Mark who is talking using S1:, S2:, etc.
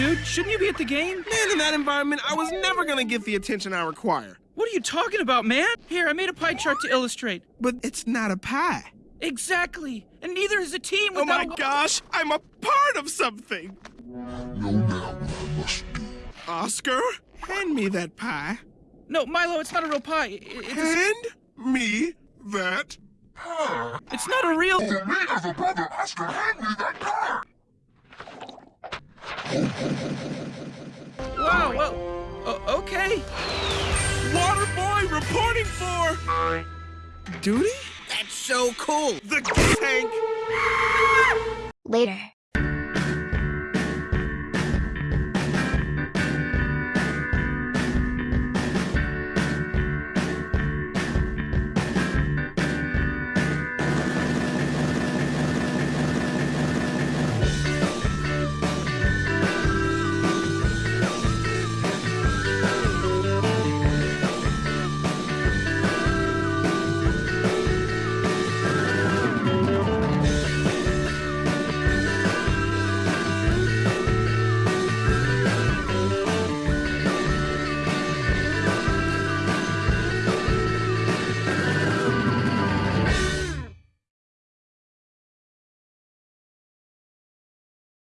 S1: dude. Shouldn't you be at the game?
S2: Man, in that environment, I was never gonna get the attention I require.
S1: What are you talking about, man? Here, I made a pie chart to illustrate.
S2: But it's not a pie.
S1: Exactly. And neither is a team without...
S2: Oh my gosh, I'm a part of something.
S3: Know now what I must do.
S2: Oscar, hand me that pie.
S1: No, Milo, it's not a real pie. It- It's, a...
S2: Hand me that. pie.
S1: it's not a real...
S3: For me as a brother, Oscar, hand me that car!
S1: Wow, well... o- okay.
S2: Water boy reporting for. Duty?
S4: That's so cool.
S2: The tank.
S5: Later.